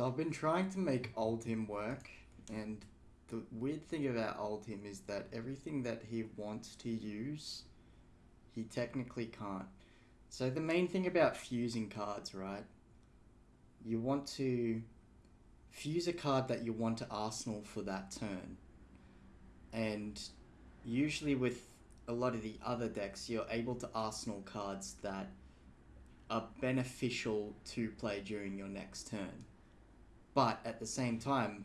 So I've been trying to make Oldhim work, and the weird thing about Oldhim is that everything that he wants to use, he technically can't. So the main thing about fusing cards, right? You want to fuse a card that you want to arsenal for that turn. And usually with a lot of the other decks, you're able to arsenal cards that are beneficial to play during your next turn. But at the same time,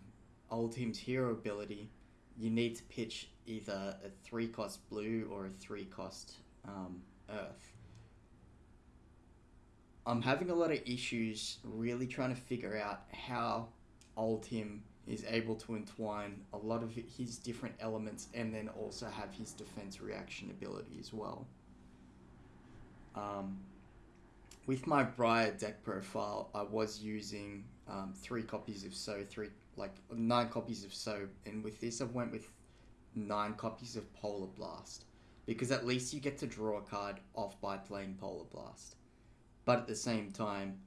Oldhim's hero ability, you need to pitch either a 3 cost blue or a 3 cost um, earth. I'm having a lot of issues really trying to figure out how Oldhim is able to entwine a lot of his different elements and then also have his defense reaction ability as well. Um, with my Briar deck profile, I was using um, three copies of So, three like nine copies of So, and with this I went with nine copies of Polar Blast because at least you get to draw a card off by playing Polar Blast. But at the same time,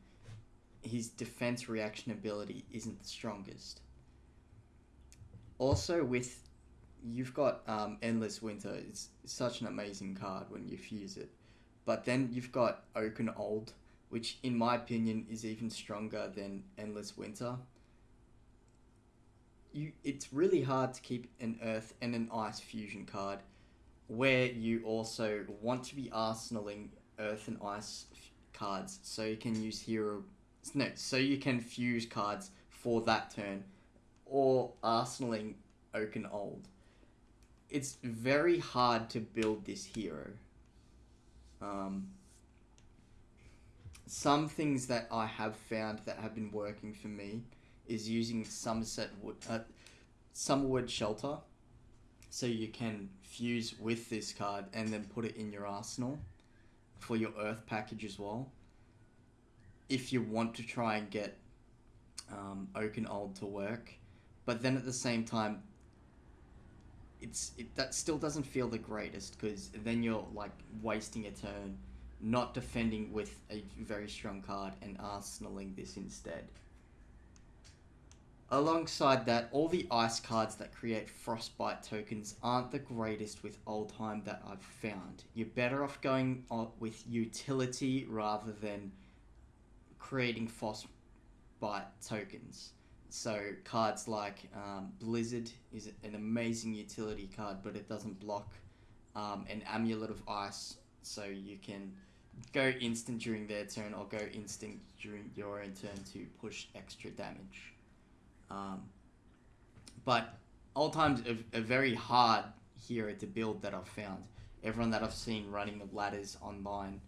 his defense reaction ability isn't the strongest. Also, with you've got um, Endless Winter, it's such an amazing card when you fuse it. But then you've got Oaken Old, which in my opinion is even stronger than Endless Winter. You, it's really hard to keep an Earth and an Ice fusion card where you also want to be arsenaling Earth and Ice cards so you can use hero no so you can fuse cards for that turn or arsenaling Oaken Old. It's very hard to build this hero. Um, some things that I have found that have been working for me is using Somerset Wood, uh, Summerwood Shelter. So you can fuse with this card and then put it in your arsenal for your Earth package as well. If you want to try and get um, Oaken Old to work, but then at the same time, it's it, that still doesn't feel the greatest because then you're like wasting a turn, not defending with a very strong card and arsenaling this instead. Alongside that, all the ice cards that create frostbite tokens aren't the greatest with Oldhim that I've found. You're better off going with utility rather than creating frostbite tokens. So cards like um, Blizzard is an amazing utility card, but it doesn't block um, an Amulet of Ice, so you can go instant during their turn or go instant during your own turn to push extra damage. Um, but Oldhim's a, a very hard hero to build that I've found. Everyone that I've seen running the ladders online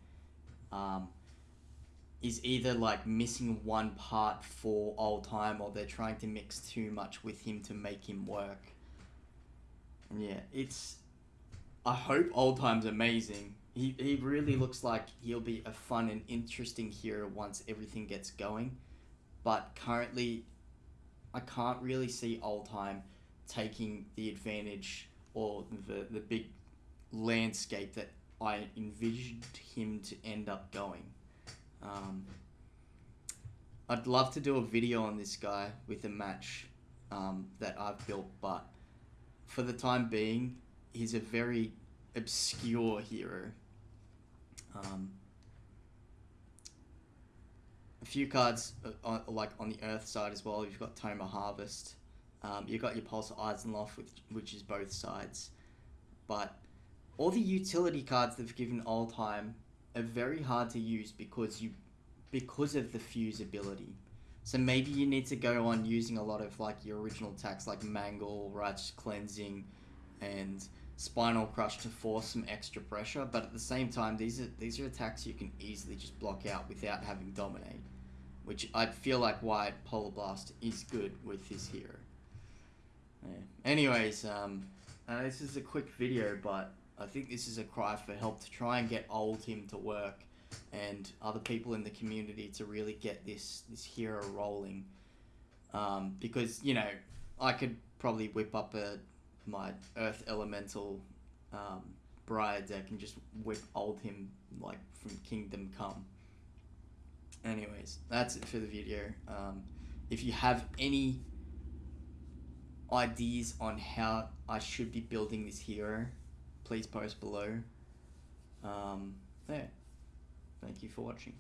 um, is either like missing one part for Oldhim or they're trying to mix too much with him to make him work. And yeah, it's. I hope Oldhim's amazing. He, he really looks like he'll be a fun and interesting hero once everything gets going. But currently, I can't really see old time taking the advantage or the, the big landscape that I envisioned him to end up going. Um, I'd love to do a video on this guy with a match um, that I've built, but for the time being, he's a very obscure hero. Um, a few cards, uh, on, like on the Earth side as well. You've got Tome of Harvest. Um, you've got your Pulse Isenloft, which, which is both sides. But all the utility cards they've given Oldhim are very hard to use because you because of the fusibility. So maybe you need to go on using a lot of like your original attacks like Mangle, Righteous Cleansing, and Spinal Crush to force some extra pressure. But at the same time, these are these are attacks you can easily just block out without having Dominate, which I feel like why Polar Blast is good with his hero. Yeah. Anyways, um, uh, this is a quick video, but I think this is a cry for help to try and get Oldhim to work and other people in the community to really get this this hero rolling. Um, because you know, I could probably whip up a my Earth Elemental um, Briar deck and just whip Oldhim like from Kingdom Come. Anyways, that's it for the video. Um, if you have any ideas on how I should be building this hero, please post below. Um, yeah. Thank you for watching.